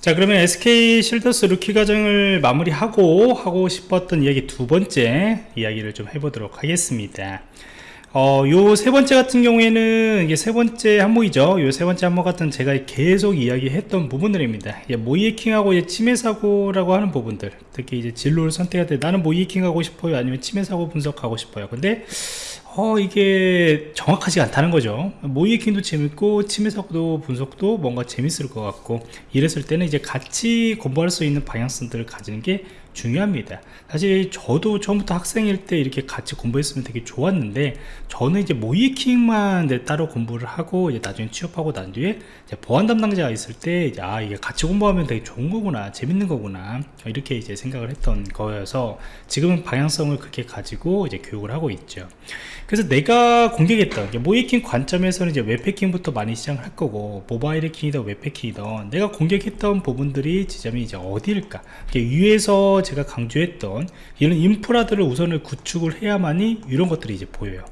자 그러면 SK 쉴더스 루키 과정을 마무리하고 하고 싶었던 이야기 두 번째 이야기를 좀 해보도록 하겠습니다 어, 요 세 번째 같은 경우에는 이게 세 번째 항목이죠. 요 세 번째 항목 같은 제가 계속 이야기했던 부분들입니다. 모의해킹하고 이제 침해 사고라고 하는 부분들, 특히 이제 진로를 선택할 때 나는 모의해킹하고 싶어요, 아니면 침해 사고 분석하고 싶어요. 근데 어 이게 정확하지 않다는 거죠. 모의해킹도 재밌고 침해사고도 분석도 뭔가 재밌을 것 같고 이랬을 때는 이제 같이 공부할 수 있는 방향성들을 가지는 게 중요합니다. 사실 저도 처음부터 학생일 때 이렇게 같이 공부했으면 되게 좋았는데 저는 이제 모이킹만 따로 공부를 하고 이제 나중에 취업하고 난 뒤에 보안 담당자가 있을 때 이제 아 이게 같이 공부하면 되게 좋은 거구나 재밌는 거구나 이렇게 이제 생각을 했던 거여서 지금은 방향성을 그렇게 가지고 이제 교육을 하고 있죠 그래서 내가 공격했던 모이킹 관점에서는 이제 웹패킹부터 많이 시작을 할 거고 모바일 해킹이든 웹패킹이든 내가 공격했던 부분들이 지점이 이제 어디일까? 위에서 제가 강조했던 이런 인프라들을 우선을 구축을 해야만이 이런 것들이 이제 보여요.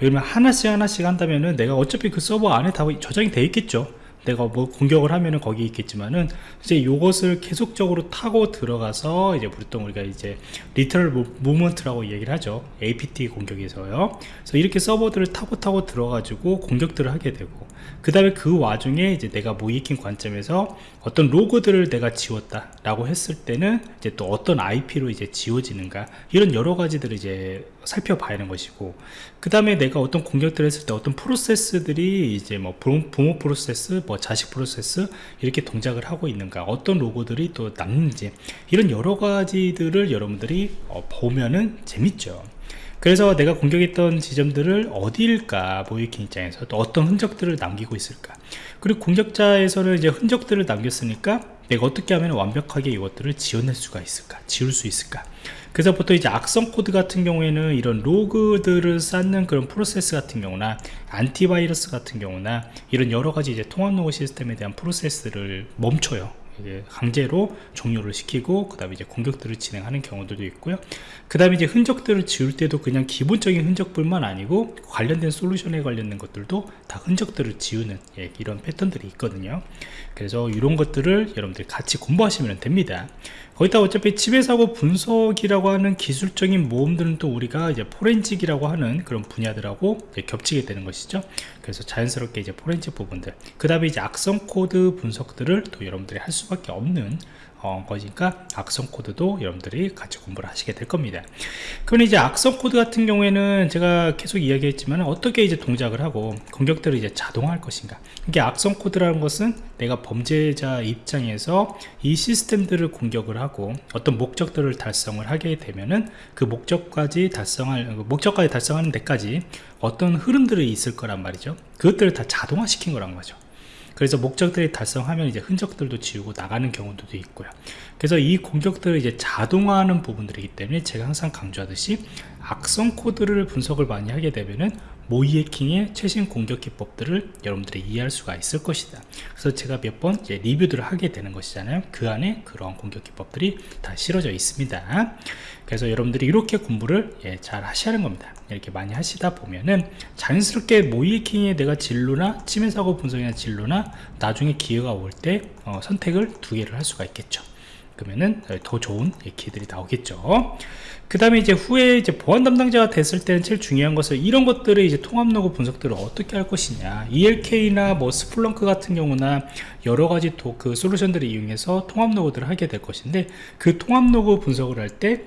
왜냐면 하나씩 하나씩 한다면은 내가 어차피 그 서버 안에 다 저장이 되어 있겠죠 내가 뭐 공격을 하면은 거기 있겠지만은 이제 이것을 계속적으로 타고 들어가서 이제 보통 우리가 이제 리터럴 무먼트라고 얘기를 하죠. APT 공격에서요. 그래서 이렇게 서버들을 타고 타고 들어가지고 공격들을 하게 되고 그 다음에 그 와중에 이제 내가 모이킹 관점에서 어떤 로그들을 내가 지웠다 라고 했을 때는 이제 또 어떤 IP로 이제 지워지는가? 이런 여러 가지들을 이제 살펴봐야 하는 것이고 그 다음에 내가 어떤 공격들을 했을 때 어떤 프로세스들이 이제 뭐 부모 프로세스 뭐 자식 프로세스 이렇게 동작을 하고 있는가 어떤 로고들이 또 남는지 이런 여러 가지들을 여러분들이 어, 보면은 재밌죠. 그래서 내가 공격했던 지점들을 어디일까 모이킹 입장에서 또 어떤 흔적들을 남기고 있을까 그리고 공격자에서는 이제 흔적들을 남겼으니까 내가 어떻게 하면 완벽하게 이것들을 지워낼 수가 있을까 지울 수 있을까 그래서 보통 이제 악성 코드 같은 경우에는 이런 로그들을 쌓는 그런 프로세스 같은 경우나 antivirus 같은 경우나 이런 여러 가지 이제 통합 로그 시스템에 대한 프로세스를 멈춰요. 강제로 종료를 시키고 그 다음에 이제 공격들을 진행하는 경우들도 있고요. 그 다음에 이제 흔적들을 지울 때도 그냥 기본적인 흔적뿐만 아니고 관련된 솔루션에 관련된 것들도 다 흔적들을 지우는 예, 이런 패턴들이 있거든요. 그래서 이런 것들을 여러분들 같이 공부하시면 됩니다 거기다 어차피 침해사고 분석이라고 하는 기술적인 모험들은 또 우리가 이제 forensic이라고 하는 그런 분야들하고 겹치게 되는 것이죠. 그래서 자연스럽게 이제 포렌직 부분들 그 다음에 이제 악성 코드 분석들을 또 여러분들이 할 수밖에 없는 어, 거니까 악성 코드도 여러분들이 같이 공부를 하시게 될 겁니다. 그럼 이제 악성 코드 같은 경우에는 제가 계속 이야기했지만 어떻게 이제 동작을 하고 공격들을 이제 자동화할 것인가? 이게 악성 코드라는 것은 내가 범죄자 입장에서 이 시스템들을 공격을 하고 어떤 목적들을 달성을 하게 되면은 그 목적까지 달성할 그 목적까지 달성하는 데까지 어떤 흐름들이 있을 거란 말이죠. 그것들을 다 자동화 시킨 거란 거죠 그래서 목적들이 달성하면 이제 흔적들도 지우고 나가는 경우도 있고요. 그래서 이 공격들을 이제 자동화하는 부분들이기 때문에 제가 항상 강조하듯이 악성 코드를 분석을 많이 하게 되면은 모이해킹의 최신 공격 기법들을 여러분들이 이해할 수가 있을 것이다. 그래서 제가 몇 번 리뷰들을 하게 되는 것이잖아요. 그 안에 그러한 공격 기법들이 다 실어져 있습니다. 그래서 여러분들이 이렇게 공부를 예, 잘 하는 겁니다. 이렇게 많이 하시다 보면은 자연스럽게 모이해킹의 내가 진로나 침해사고 분석이나 진로나 나중에 기회가 올때 어, 선택을 두 개를 할 수가 있겠죠 그러면은 더 좋은 키들이 나오겠죠. 그 다음에 이제 후에 이제 보안 담당자가 됐을 때는 제일 중요한 것은 이런 것들을 이제 통합 로그 분석들을 어떻게 할 것이냐. ELK나 뭐 Splunk 같은 경우나 여러 가지 또그 솔루션들을 이용해서 통합 로그들을 하게 될 것인데 그 통합 로그 분석을 할때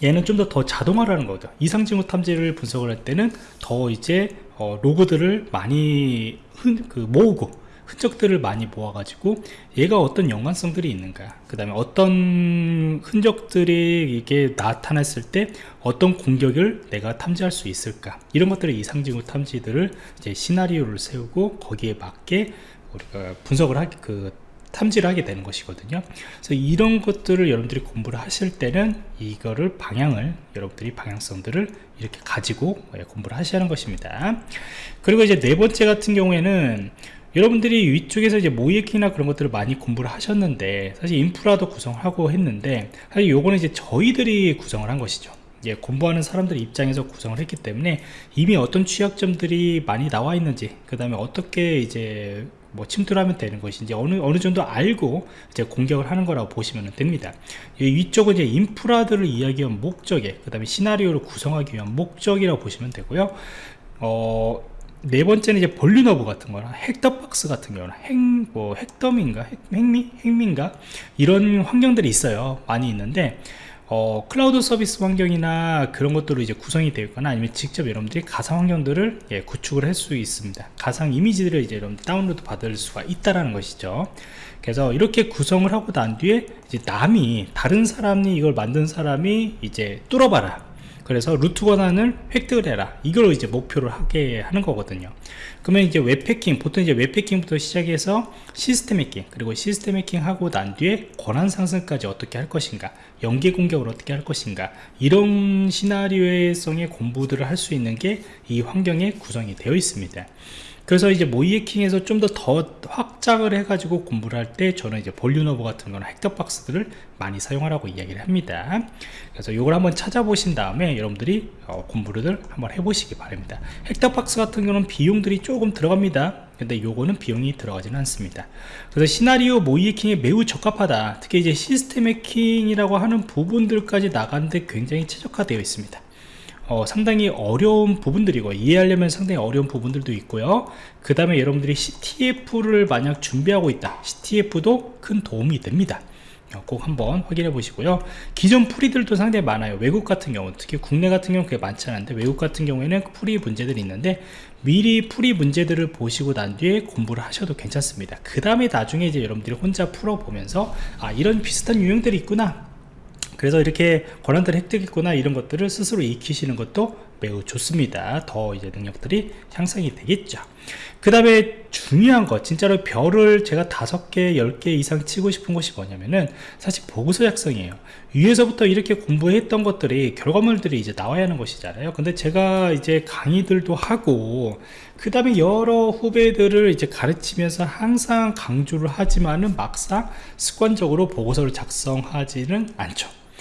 얘는 좀 더 더 자동화라는 거죠. 이상징후 탐지를 분석을 할 때는 더 이제 어, 로그들을 많이 흔, 그 모으고 흔적들을 많이 모아가지고 얘가 어떤 연관성들이 있는가 그 다음에 어떤 흔적들이 이게 나타났을 때 어떤 공격을 내가 탐지할 수 있을까 이런 것들의 이상징후 탐지들을 이제 시나리오를 세우고 거기에 맞게 우리가 분석을 하게 그 탐지를 하게 되는 것이거든요. 그래서 이런 것들을 여러분들이 공부를 하실 때는 이거를 방향을 여러분들이 방향성들을 이렇게 가지고 공부를 하셔야 하는 것입니다. 그리고 이제 네 번째 같은 경우에는 여러분들이 위쪽에서 이제 모이킹이나 그런 것들을 많이 공부를 하셨는데 사실 인프라도 구성하고 했는데 사실 요거는 이제 저희들이 구성을 한 것이죠. 예, 공부하는 사람들 입장에서 구성을 했기 때문에 이미 어떤 취약점들이 많이 나와 있는지 그 다음에 어떻게 이제 뭐 침투를 하면 되는 것인지 어느 어느 정도 알고 이제 공격을 하는 거라고 보시면 됩니다. 위쪽은 이제 인프라들을 이야기한 목적에 그 다음에 시나리오를 구성하기 위한 목적이라고 보시면 되고요. 어, 네 번째는 이제 볼리너브 같은 거나 핵더박스 같은 경우는 핵, 뭐, 핵덤인가? 핵, 핵미? 핵민가? 이런 환경들이 있어요. 많이 있는데, 어, 클라우드 서비스 환경이나 그런 것들로 이제 구성이 되어 있거나 아니면 직접 여러분들이 가상 환경들을 예, 구축을 할 수 있습니다. 가상 이미지들을 이제 여러분 다운로드 받을 수가 있다라는 것이죠. 그래서 이렇게 구성을 하고 난 뒤에 이제 남이 다른 사람이 이걸 만든 사람이 이제 뚫어봐라. 그래서 루트 권한을 획득을 해라. 이걸 이제 목표를 하게 하는 거거든요. 그러면 이제 웹해킹 보통 이제 웹해킹부터 시작해서 시스템 해킹 그리고 시스템 해킹 하고 난 뒤에 권한 상승까지 어떻게 할 것인가 연계 공격을 어떻게 할 것인가 이런 시나리오성의 공부들을 할 수 있는 게 이 환경에 구성이 되어 있습니다 그래서 이제 모이해킹에서 좀 더 더 확장을 해가지고 공부를 할 때 저는 이제 볼륨오버 같은 거나 헥터 박스들을 많이 사용하라고 이야기를 합니다. 그래서 이걸 한번 찾아보신 다음에 여러분들이 어, 공부를 한번 해보시기 바랍니다. 헥터 박스 같은 경우는 비용들이 조금 들어갑니다. 근데 요거는 비용이 들어가지는 않습니다. 그래서 시나리오 모이해킹에 매우 적합하다. 특히 이제 시스템 해킹이라고 하는 부분들까지 나가는데 굉장히 최적화되어 있습니다. 어, 상당히 어려운 부분들이고 이해하려면 상당히 어려운 부분들도 있고요. 그 다음에 여러분들이 CTF를 만약 준비하고 있다. CTF도 큰 도움이 됩니다. 어, 꼭 한번 확인해 보시고요. 기존 풀이들도 상당히 많아요. 외국 같은 경우 특히 국내 같은 경우 그게 많지 않은데 외국 같은 경우에는 풀이 문제들이 있는데 미리 풀이 문제들을 보시고 난 뒤에 공부를 하셔도 괜찮습니다. 그 다음에 나중에 이제 여러분들이 혼자 풀어 보면서 아 이런 비슷한 유형들이 있구나 그래서 이렇게 권한들을 획득했구나 이런 것들을 스스로 익히시는 것도 매우 좋습니다. 더 이제 능력들이 향상이 되겠죠. 그 다음에 중요한 것 진짜로 별을 제가 다섯 개, 열 개 이상 치고 싶은 것이 뭐냐면은 사실 보고서 작성이에요. 위에서부터 이렇게 공부했던 것들이 결과물들이 이제 나와야 하는 것이잖아요. 근데 제가 이제 강의들도 하고 그 다음에 여러 후배들을 이제 가르치면서 항상 강조를 하지만은 막상 습관적으로 보고서를 작성하지는 않죠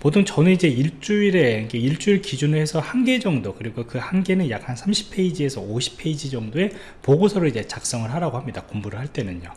보통 저는 이제 일주일에 일주일 기준으로 해서 한 개 정도 그리고 그 한 개는 약 한 30페이지에서 50페이지 정도의 보고서를 이제 작성을 하라고 합니다 공부를 할 때는요.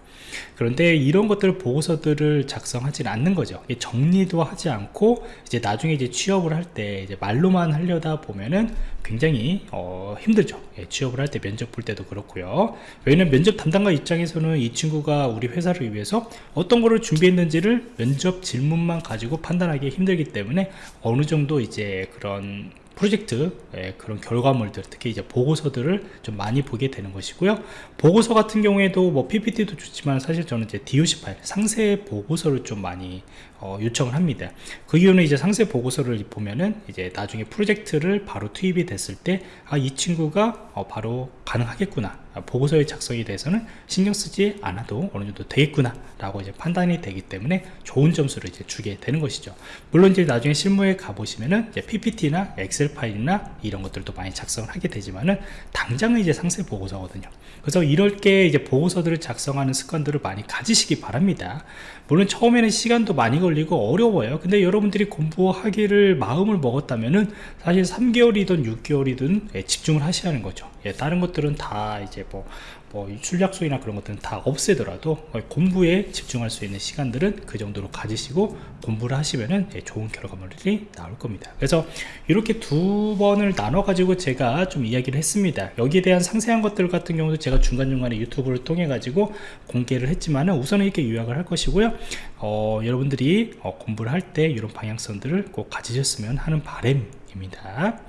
그런데 이런 것들 보고서들을 작성하지 않는 거죠. 정리도 하지 않고 이제 나중에 이제 취업을 할 때 이제 말로만 하려다 보면은 굉장히 어, 힘들죠. 예, 취업을 할 때 면접 볼 때도 그렇고요. 왜냐면 면접 담당가 입장에서는 이 친구가 우리 회사를 위해서 어떤 거를 준비했는지를 면접 질문만 가지고 판단하기 힘들기 때문에 어느 정도 이제 그런 프로젝트 예, 그런 결과물들 특히 이제 보고서들을 좀 많이 보게 되는 것이고요. 보고서 같은 경우에도 뭐 PPT도 좋지만 사실 저는 이제 DOC 파일 상세 보고서를 좀 많이 어, 요청을 합니다. 그 이유는 이제 상세 보고서를 보면은 이제 나중에 프로젝트를 바로 투입이 됐을 때 아 이 친구가 어, 바로 가능하겠구나. 아, 보고서의 작성에 대해서는 신경 쓰지 않아도 어느 정도 되겠구나 라고 이제 판단이 되기 때문에 좋은 점수를 이제 주게 되는 것이죠. 물론 이제 나중에 실무에 가보시면은 이제 PPT나 엑셀 파일이나 이런 것들도 많이 작성을 하게 되지만은 당장은 이제 상세 보고서거든요. 그래서 이럴 게 이제 보고서들을 작성하는 습관들을 많이 가지시기 바랍니다. 물론 처음에는 시간도 많이 걸리고 어려워요. 근데 여러분들이 공부하기를 마음을 먹었다면은 사실 3개월이든 6개월이든 예, 집중을 하셔야 하는 거죠. 예, 다른 것들은 다 이제 뭐, 뭐 출력소이나 그런 것들은 다 없애더라도 공부에 집중할 수 있는 시간들은 그 정도로 가지시고 공부를 하시면은 예, 좋은 결과물이 나올 겁니다. 그래서 이렇게 두 번을 나눠 가지고 제가 좀 이야기를 했습니다. 여기에 대한 상세한 것들 같은 경우도 제가 중간중간에 유튜브를 통해 가지고 공개를 했지만은 우선은 이렇게 요약을 할 것이고요. 어, 여러분들이 어, 공부를 할 때 이런 방향성들을 꼭 가지셨으면 하는 바람입니다